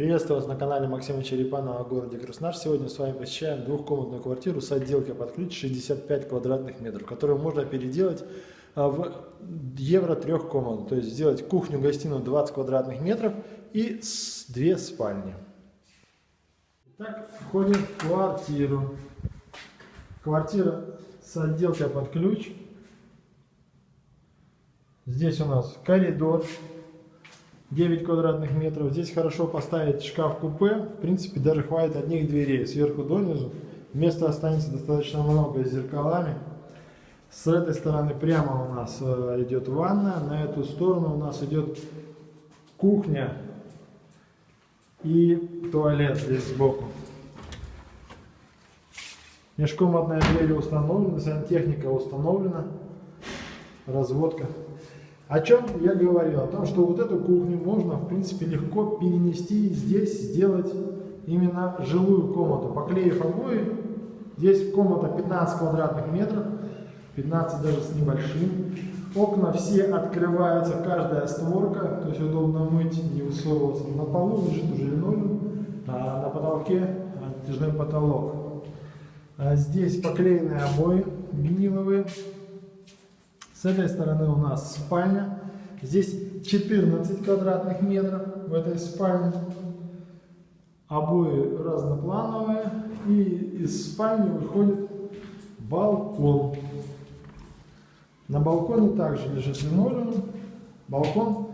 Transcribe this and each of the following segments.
Приветствую вас на канале Максима Черепанова о городе Краснодар. Сегодня с вами посещаем двухкомнатную квартиру с отделкой под ключ 65 квадратных метров, которую можно переделать а, в евро трех комнат. То есть сделать кухню-гостиную 20 квадратных метров и две спальни. Итак, входим в квартиру. Квартира с отделкой под ключ. Здесь у нас коридор 9 квадратных метров. Здесь хорошо поставить шкаф-купе. В принципе, даже хватит одних дверей сверху донизу. Места останется достаточно много с зеркалами. С этой стороны прямо у нас э, идет ванна. На эту сторону у нас идет кухня и туалет здесь сбоку. Межкомнатная дверь установлена, сантехника установлена, разводка. О чем я говорил? О том, что вот эту кухню можно, в принципе, легко перенести здесь сделать именно жилую комнату. Поклеив обои, здесь комната 15 квадратных метров, 15 даже с небольшим. Окна все открываются, каждая створка, то есть удобно мыть, не высовываться. На полу лежит уже линолеум, а на потолке натяжной потолок. А здесь поклеенные обои виниловые. С этой стороны у нас спальня. Здесь 14 квадратных метров в этой спальне. Обои разноплановые. И из спальни выходит балкон. На балконе также лежит линолеум. Балкон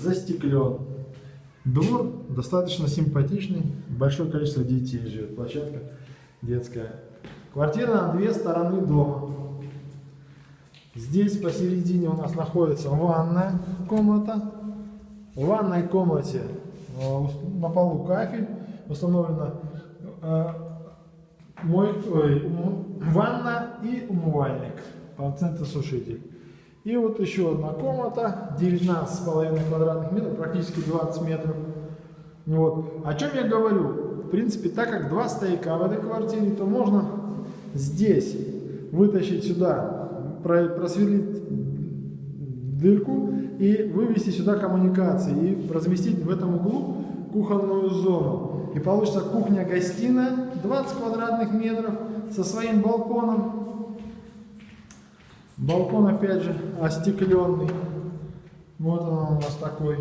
застеклен. Двор достаточно симпатичный. Большое количество детей живет. Площадка детская. Квартира на две стороны дома. Здесь посередине у нас находится ванная комната. В ванной комнате э, на полу кафель установлена э, мой, ой, ванна и умывальник, сушитель. И вот еще одна комната, 19,5 квадратных метров, практически 20 метров. Вот. О чем я говорю? В принципе, так как два стояка в этой квартире, то можно здесь вытащить сюда просверлить дырку и вывести сюда коммуникации и разместить в этом углу кухонную зону. И получится кухня-гостиная 20 квадратных метров со своим балконом. Балкон опять же остекленный. Вот он у нас такой.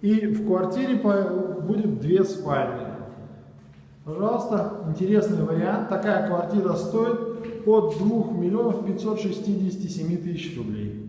И в квартире будет две спальни. Пожалуйста, интересный вариант. Такая квартира стоит от 2 миллионов 567 тысяч рублей.